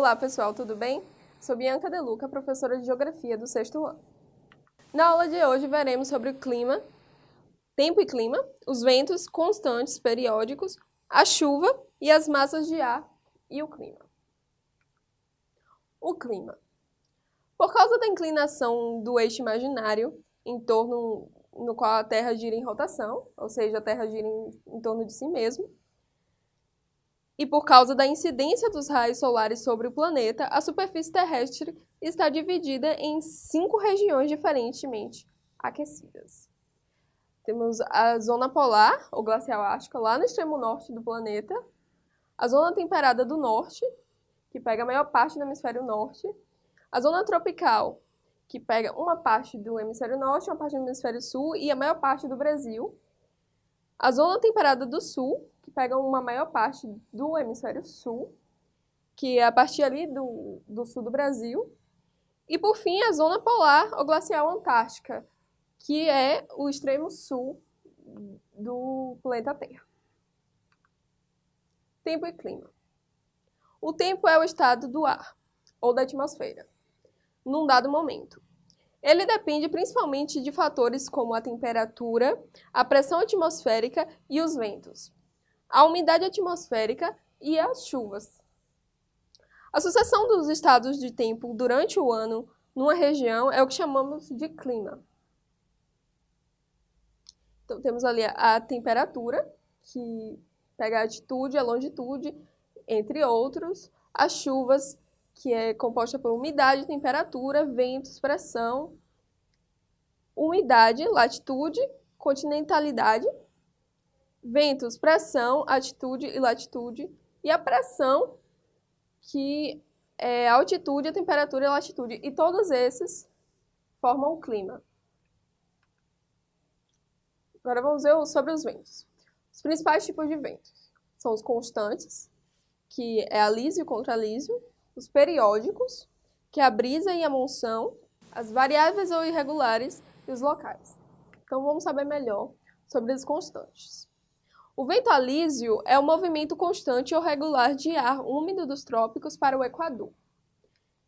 Olá pessoal, tudo bem? Sou Bianca Deluca, professora de Geografia do sexto ano. Na aula de hoje veremos sobre o clima, tempo e clima, os ventos constantes periódicos, a chuva e as massas de ar e o clima. O clima. Por causa da inclinação do eixo imaginário em torno no qual a Terra gira em rotação, ou seja, a Terra gira em, em torno de si mesma, e por causa da incidência dos raios solares sobre o planeta, a superfície terrestre está dividida em cinco regiões diferentemente aquecidas. Temos a zona polar, ou glacial ártica, lá no extremo norte do planeta, a zona temperada do norte, que pega a maior parte do hemisfério norte, a zona tropical, que pega uma parte do hemisfério norte, uma parte do hemisfério sul e a maior parte do Brasil, a zona temperada do sul, que pegam uma maior parte do hemisfério sul, que é a partir ali do, do sul do Brasil. E, por fim, a zona polar ou glacial antártica, que é o extremo sul do planeta Terra. Tempo e clima. O tempo é o estado do ar, ou da atmosfera, num dado momento. Ele depende principalmente de fatores como a temperatura, a pressão atmosférica e os ventos a umidade atmosférica e as chuvas. A sucessão dos estados de tempo durante o ano numa região é o que chamamos de clima. Então, temos ali a temperatura, que pega a altitude, a longitude, entre outros. As chuvas, que é composta por umidade, temperatura, ventos, pressão. Umidade, latitude, continentalidade, ventos, pressão, altitude e latitude, e a pressão, que é a altitude, a temperatura e a latitude. E todos esses formam o clima. Agora vamos ver sobre os ventos. Os principais tipos de ventos são os constantes, que é a liso e o contraliso, os periódicos, que é a brisa e a monção, as variáveis ou irregulares e os locais. Então vamos saber melhor sobre os constantes. O vento alísio é o movimento constante ou regular de ar úmido dos trópicos para o Equador,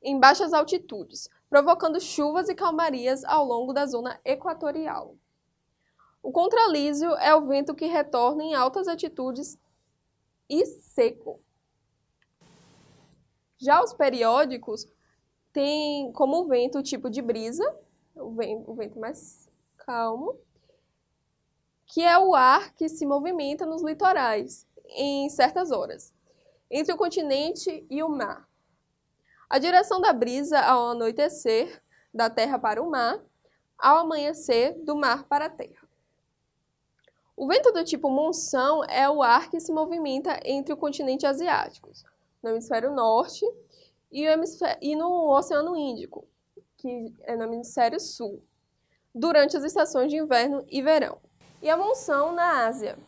em baixas altitudes, provocando chuvas e calmarias ao longo da zona equatorial. O contralísio é o vento que retorna em altas altitudes e seco. Já os periódicos têm como vento o tipo de brisa, o vento, o vento mais calmo, que é o ar que se movimenta nos litorais em certas horas, entre o continente e o mar. A direção da brisa ao anoitecer, da terra para o mar, ao amanhecer, do mar para a terra. O vento do tipo monção é o ar que se movimenta entre o continente asiático, no hemisfério norte, e, e no Oceano Índico, que é no hemisfério sul, durante as estações de inverno e verão e a monção na Ásia.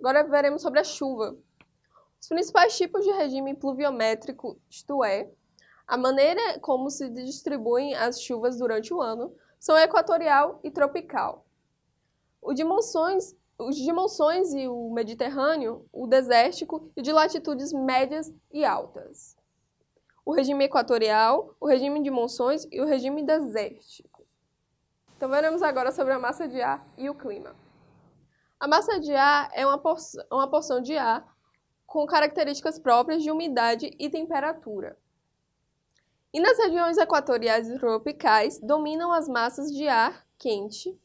Agora veremos sobre a chuva. Os principais tipos de regime pluviométrico, isto é, a maneira como se distribuem as chuvas durante o ano, são equatorial e tropical. O de monções, os de monções e o mediterrâneo, o desértico e de latitudes médias e altas. O regime equatorial, o regime de monções e o regime desértico. Então veremos agora sobre a massa de ar e o clima. A massa de ar é uma porção, uma porção de ar com características próprias de umidade e temperatura. E nas regiões equatoriais e tropicais dominam as massas de ar quente.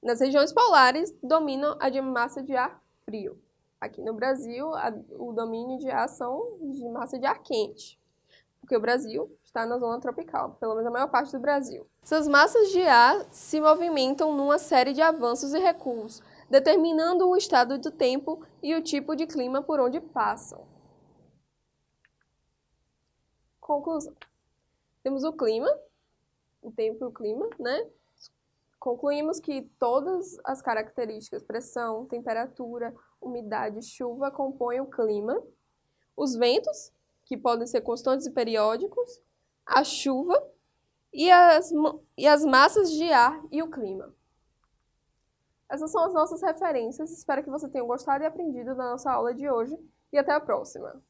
Nas regiões polares dominam a de massa de ar frio. Aqui no Brasil, a, o domínio de ar são de massa de ar quente, porque o Brasil está na zona tropical, pelo menos a maior parte do Brasil. Essas massas de ar se movimentam numa série de avanços e recuos, determinando o estado do tempo e o tipo de clima por onde passam. Conclusão. Temos o clima, o tempo e o clima, né? Concluímos que todas as características, pressão, temperatura, umidade, chuva, compõem o clima. Os ventos, que podem ser constantes e periódicos, a chuva e as, e as massas de ar e o clima. Essas são as nossas referências. Espero que você tenha gostado e aprendido da nossa aula de hoje. E até a próxima!